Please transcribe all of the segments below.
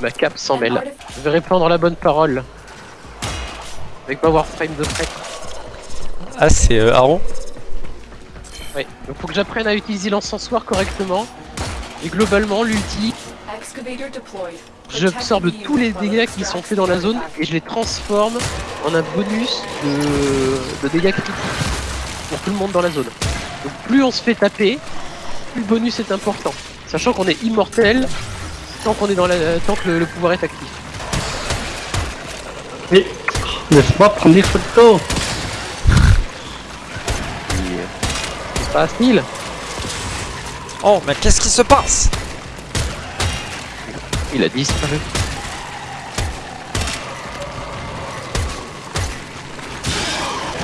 Ma cape s'en mêle. Je vais répandre la bonne parole. Avec ma Warframe de près. Ah, c'est euh, Aaron Ouais, donc faut que j'apprenne à utiliser l'encensoir correctement. Et globalement, l'ulti, j'absorbe tous les dégâts qui sont faits dans la zone et je les transforme en un bonus de, de dégâts critiques pour tout le monde dans la zone. Donc plus on se fait taper, plus le bonus est important. Sachant qu'on est immortel tant qu'on est dans la, tant que le, le pouvoir est actif. Mais laisse-moi prendre des photos. C'est pas Neil Oh, mais qu'est-ce qui se passe? Il a disparu.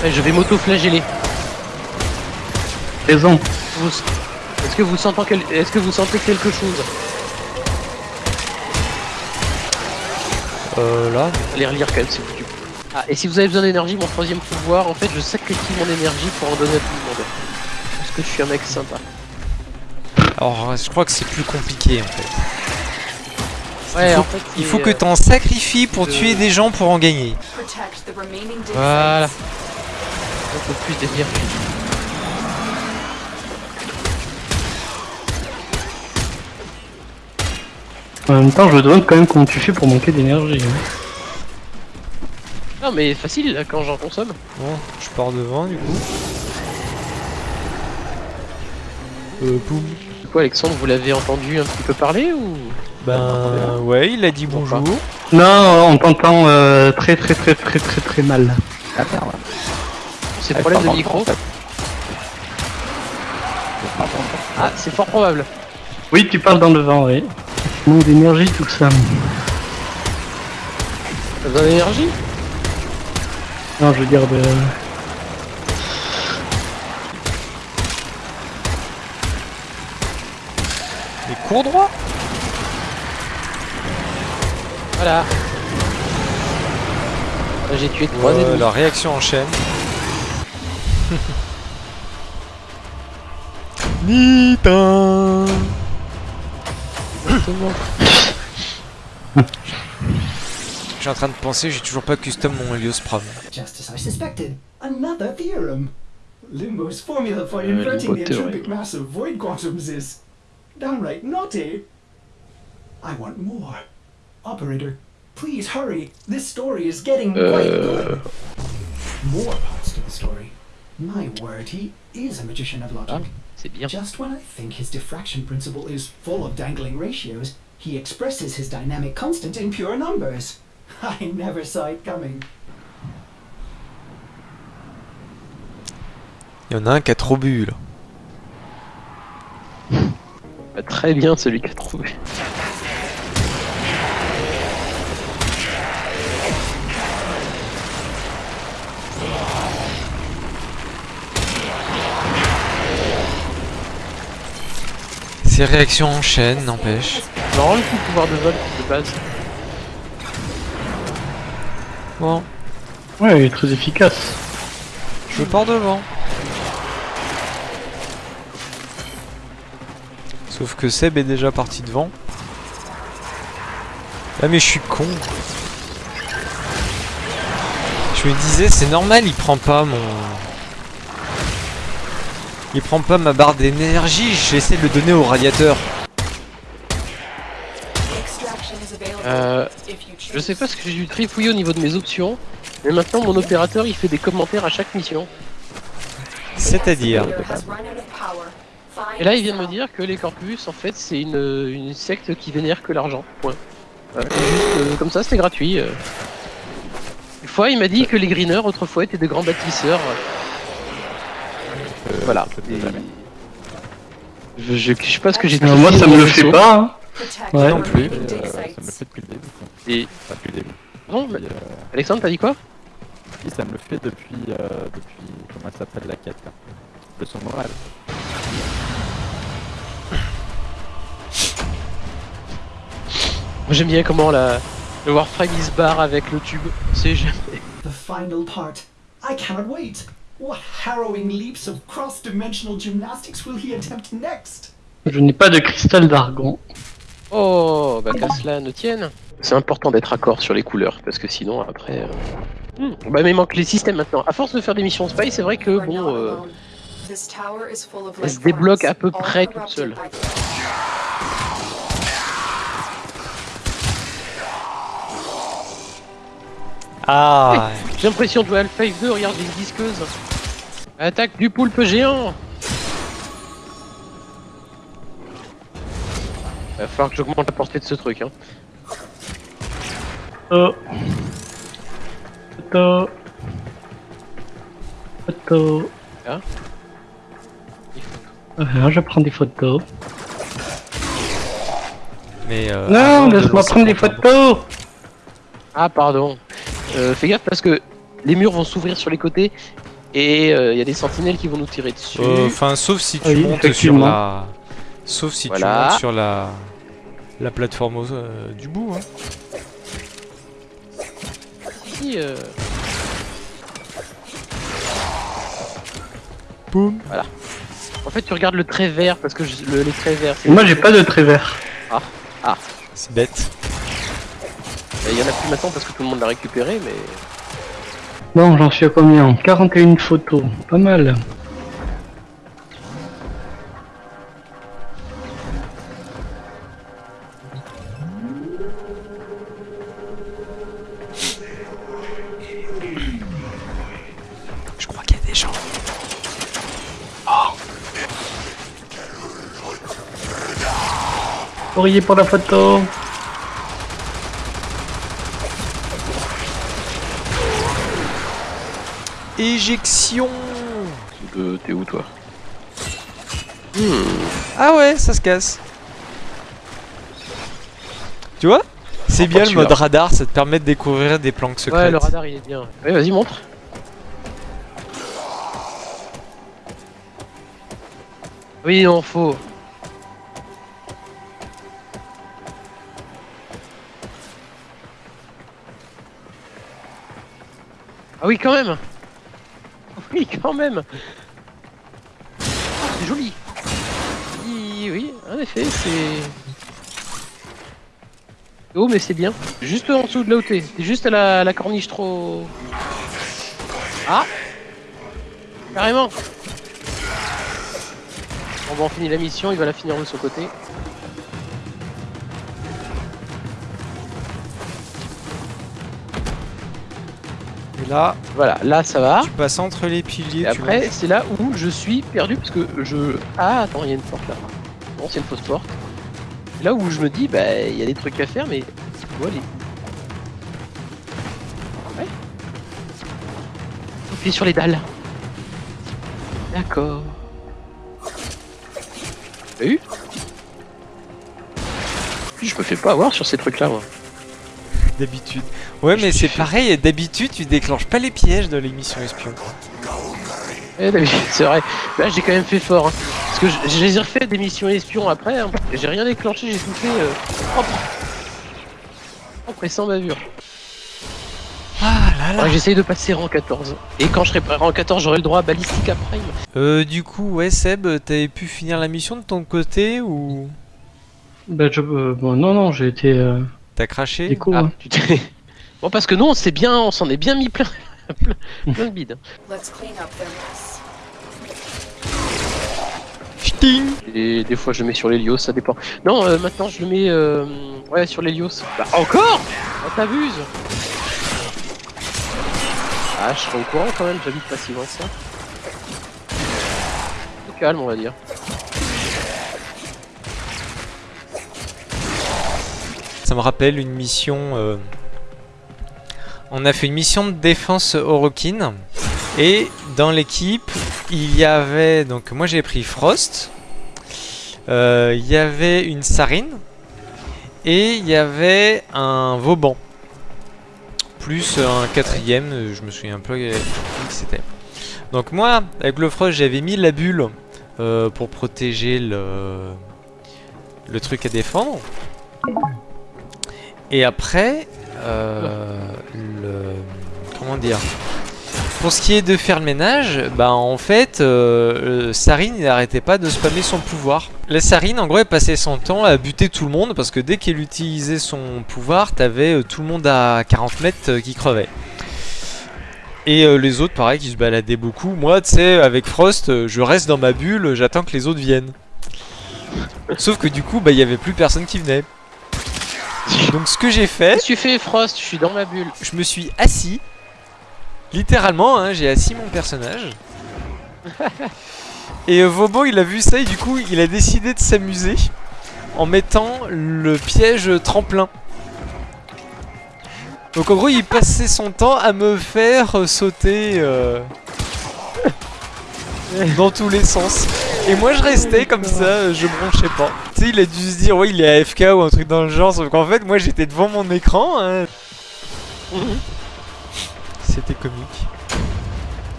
Ouais, je vais m'auto-flageller. Raison. Vous- Est-ce que vous sentez quel- est-ce que vous sentez quelque chose? Euh, là Allez relire quand même vous plaît. Ah, et si vous avez besoin d'énergie, mon troisième pouvoir, en fait, je sacrifie mon énergie pour en donner à tout le monde. Parce que je suis un mec sympa. Alors, je crois que c'est plus compliqué en fait. Ouais, il faut, en fait, il c'est, faut que euh, t'en sacrifies pour de- tuer des gens pour en gagner. Voilà. Un peu plus d'énergie. En même temps, je me demande quand même comment tu fais pour manquer d'énergie. hein. Non, mais facile là, quand j'en consomme. Bon, je pars devant du coup. Euh, boum. Du coup, Alexandre, vous l'avez entendu un petit peu parler ou? Ben, ouais, il a dit bonjour. Non, on t'entend euh, très très très très très très mal. Ah merde. c'est Ah, le problème de micro. Ah, c'est fort probable. Oui, tu parles dans le vent, oui. Manque d'énergie, tout ça. T'as besoin d'énergie? Non, je veux dire de. Et cours droit Voilà. Là, J'ai tué trois ennemis. La réaction en chaîne. Nitin Exactement. Je suis en train de penser, j'ai toujours pas custom mon Helios Pram. Just as I suspected, another theorem. Limbo's formula for Uh, inverting the Limbo entropic mass of void quantums is downright naughty. I want more. Operator, please hurry. This story is getting quite good. More parts to the story. My word, he is a magician of logic. C'est bien. Just when I think his diffraction principle is full of dangling ratios, he expresses his dynamic constant in pure numbers. I never saw it coming. Il y en a un qui a trop bu là. Bah, très bien celui qui a trouvé. Ces réactions en chaîne, n'empêche. Marrant le coup de pouvoir de vol de base. Bon, Ouais, il est très efficace. je pars devant. Sauf que Seb est déjà parti devant. Ah mais je suis con. Je me disais, c'est normal, il prend pas mon... Il prend pas ma barre d'énergie, j'essaie de le donner au radiateur. Euh, je sais pas ce que j'ai dû trifouiller au niveau de mes options, mais maintenant mon opérateur il fait des commentaires à chaque mission. C'est-à-dire... Et là il vient de me dire que les corpus en fait c'est une, une secte qui vénère que l'argent. Point. C'est juste, euh, comme ça c'était gratuit. euh. Une fois il m'a dit que les greeners autrefois étaient de grands bâtisseurs. Voilà. Je, je, je sais pas ce que j'ai Euh, moi, ça me le fait pas. hein. Ouais. Non plus. Euh, ça me le fait depuis le début. Et Pas depuis le début. bon, mais- euh, Alexandre t'as dit quoi? si, ça me le fait depuis, euh, depuis comment elle s'appelle la quête là. Le son moral. Moi j'aime bien comment la, le Warframe il se barre avec le tube. C'est jamais. The final part. I cannot wait. What harrowing leaps of cross-dimensional gymnastics will he attempt next? Je n'ai pas de cristal d'argon. Oh, bah qu'à cela ne tienne. C'est important d'être accord sur les couleurs, parce que sinon, après... euh, hmm. Bah mais il manque les systèmes maintenant. À force de faire des missions spy, c'est vrai que, bon... euh, elle elle se débloque à peu près toute seule. Ah J'ai l'impression de jouer à Half-Life 2, regarde, j'ai une disqueuse. Attaque du poulpe géant Va falloir que j'augmente la portée de ce truc, hein. Photo. Photo. Photo. Hein Euh, je prends des photos. Mais euh, non, laisse-moi prendre des photos Ah, pardon. Euh, fais gaffe parce que les murs vont s'ouvrir sur les côtés et il y a des sentinelles qui vont nous tirer dessus. Euh, Enfin, sauf si tu Oui, montes sur la. Sauf si tu Voilà. montes sur la. La plateforme au- euh, du bout. Hein. Si, euh, Boum. En fait, tu regardes le trait vert parce que je- le, les traits verts. Moi j'ai pas de trait vert. C'est bête. Il y en a plus maintenant parce que tout le monde l'a récupéré, mais. Bon, j'en suis à combien? 41 photos. Pas mal. Je crois qu'il y a des gens. Courrier pour la photo. Éjection Euh, T'es où toi Ah ouais, ça se casse. Tu vois C'est bien le mode radar, ça te permet de découvrir des planques secrètes. Ouais, le radar il est bien. Ouais, vas-y, montre. Oui, non, faut. Ah oui, quand même Oui, quand même C'est joli Oui, oui, en effet, c'est... Oh, mais c'est bien. Juste en dessous de là où t'es. T'es juste à la, corniche trop... Ah Carrément Bon, bah, on finit la mission, il va la finir de son côté. Là, Voilà, là ça va. tu passes entre les piliers. Et après, c'est là où je suis perdu parce que je. Ah, attends, il y a une porte là. Bon, c'est une fausse porte. C'est là où je me dis, bah, il y a des trucs à faire, mais. Où aller Ouais. Appuyer sur les dalles. D'accord. T'as eu? Je me fais pas avoir sur ces trucs là, moi. D'habitude. Ouais, mais c'est pareil, d'habitude, tu déclenches pas les pièges de l'émission espion. Eh, d'habitude, c'est vrai. Là, j'ai quand même fait fort. hein. Parce que je- j'ai refait des missions espions après. hein. J'ai rien déclenché, j'ai tout fait euh, propre. Propre et sans bavure. Ah là là. Ouais, J'essaye de passer rang 14. Et quand je serai rang 14, j'aurai le droit à Ballistica Prime. Euh, du coup, ouais, Seb, t'avais pu finir la mission de ton côté ou? Bah, je, euh, bon, non, non, j'ai été euh, t'as craché déco. Ah, hein. tu t'es- bon, parce que nous, on s'est bien, on s'en est bien mis plein, plein, plein de bides. Let's clean up their mess. Ch'ting Et des fois, je mets sur l'Helios, ça dépend. Non, euh, maintenant, je le mets euh, ouais, sur l'Helios. Bah, encore? Oh, t'abuses Ah, je serai au courant quand même, j'habite pas si loin que ça. Calme, on va dire. Ça me rappelle une mission. euh, On a fait une mission de défense Orokin. Et dans l'équipe, il y avait. Donc, moi j'ai pris Frost. Euh, Il y avait une Sarine. Et il y avait un Vauban. Plus un quatrième, je me souviens un peu qui c'était. Donc, moi, avec le Frost, j'avais mis la bulle euh, pour protéger le, le truc à défendre. Et après, euh, le... Comment dire Pour ce qui est de faire le ménage, bah en fait, euh, euh, Sarine n'arrêtait pas de spammer son pouvoir. La Sarine, en gros, elle passait son temps à buter tout le monde parce que dès qu'elle utilisait son pouvoir, t'avais tout le monde à 40 mètres qui crevait. Et les autres, pareil, qui se baladaient beaucoup. Moi, tu sais, avec Frost, je reste dans ma bulle, j'attends que les autres viennent. Sauf que du coup, bah, il y avait plus personne qui venait. Donc, ce que j'ai fait, Qu'est-ce que tu fais, Frost? Je suis dans ma bulle. je me suis assis. Littéralement, hein, j'ai assis mon personnage. Et euh, Vobo, il a vu ça et du coup, il a décidé de s'amuser en mettant le piège tremplin. Donc en gros, il passait son temps à me faire euh, sauter euh, dans tous les sens. Et moi, je restais comme ça, je bronchais pas. Tu sais, il a dû se dire, ouais, il est AFK ou un truc dans le genre. Sauf qu'en fait, moi, j'étais devant mon écran. hein. C'était comique.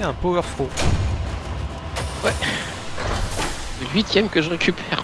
A un power throw. Le huitième que je récupère.